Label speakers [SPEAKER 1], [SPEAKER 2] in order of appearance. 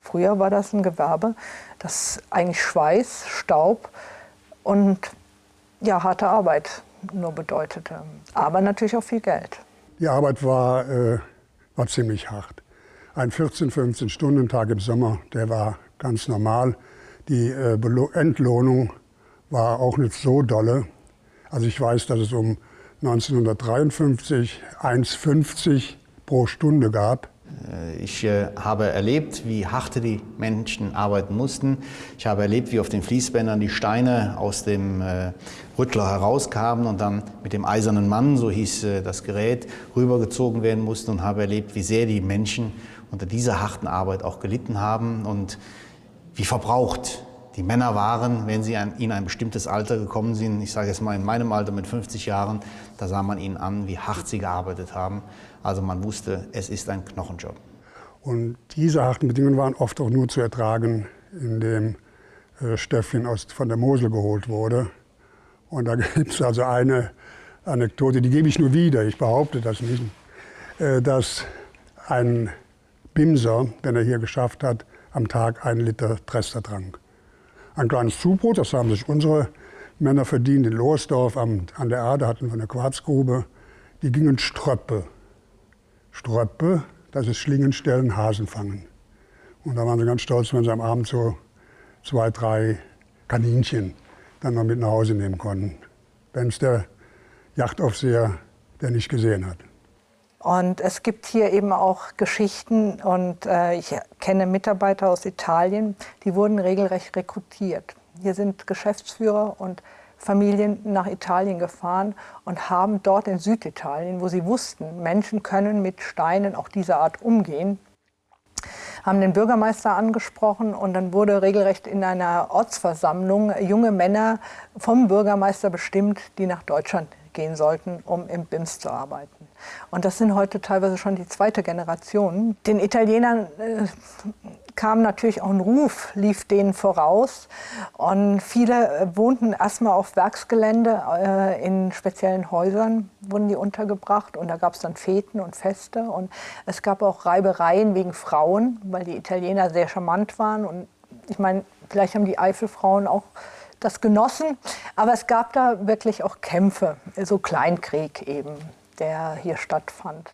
[SPEAKER 1] Früher war das ein Gewerbe, das eigentlich Schweiß, Staub und ja, harte Arbeit nur bedeutete. Aber natürlich auch viel Geld.
[SPEAKER 2] Die Arbeit war, äh, war ziemlich hart. Ein 14-, 15-Stunden-Tag im Sommer, der war ganz normal. Die äh, Entlohnung war auch nicht so dolle. Also ich weiß, dass es um 1953 1,50 pro Stunde gab.
[SPEAKER 3] Äh, ich äh, habe erlebt, wie hart die Menschen arbeiten mussten. Ich habe erlebt, wie auf den Fließbändern die Steine aus dem äh, Rüttler herauskamen und dann mit dem eisernen Mann, so hieß das Gerät, rübergezogen werden mussten und habe erlebt, wie sehr die Menschen unter dieser harten Arbeit auch gelitten haben und wie verbraucht die Männer waren, wenn sie in ein bestimmtes Alter gekommen sind, ich sage jetzt mal in meinem Alter mit 50 Jahren, da sah man ihnen an, wie hart sie gearbeitet haben. Also man wusste, es ist ein Knochenjob.
[SPEAKER 2] Und diese harten Bedingungen waren oft auch nur zu ertragen, indem äh, aus, von der Mosel geholt wurde. Und da gibt es also eine Anekdote, die gebe ich nur wieder, ich behaupte das nicht, äh, dass ein Bimser, wenn er hier geschafft hat, am Tag einen Liter Trester trank. Ein kleines Zubrot, das haben sich unsere Männer verdient in Lohersdorf an der Erde, hatten wir eine Quarzgrube. Die gingen Ströppe. Ströppe, das ist Schlingenstellen, Hasen fangen. Und da waren sie ganz stolz, wenn sie am Abend so zwei, drei Kaninchen dann noch mit nach Hause nehmen konnten. Wenn es der Yachtaufseher, der nicht gesehen hat.
[SPEAKER 1] Und es gibt hier eben auch Geschichten und äh, ich kenne Mitarbeiter aus Italien, die wurden regelrecht rekrutiert. Hier sind Geschäftsführer und Familien nach Italien gefahren und haben dort in Süditalien, wo sie wussten, Menschen können mit Steinen auch dieser Art umgehen, haben den Bürgermeister angesprochen und dann wurde regelrecht in einer Ortsversammlung junge Männer vom Bürgermeister bestimmt, die nach Deutschland gehen sollten, um im BIMS zu arbeiten. Und das sind heute teilweise schon die zweite Generation. Den Italienern äh, kam natürlich auch ein Ruf, lief denen voraus. Und viele äh, wohnten erstmal auf Werksgelände, äh, in speziellen Häusern wurden die untergebracht. Und da gab es dann Feten und Feste. Und es gab auch Reibereien wegen Frauen, weil die Italiener sehr charmant waren. Und ich meine, vielleicht haben die Eifelfrauen auch das genossen. Aber es gab da wirklich auch Kämpfe, so Kleinkrieg eben, der hier stattfand.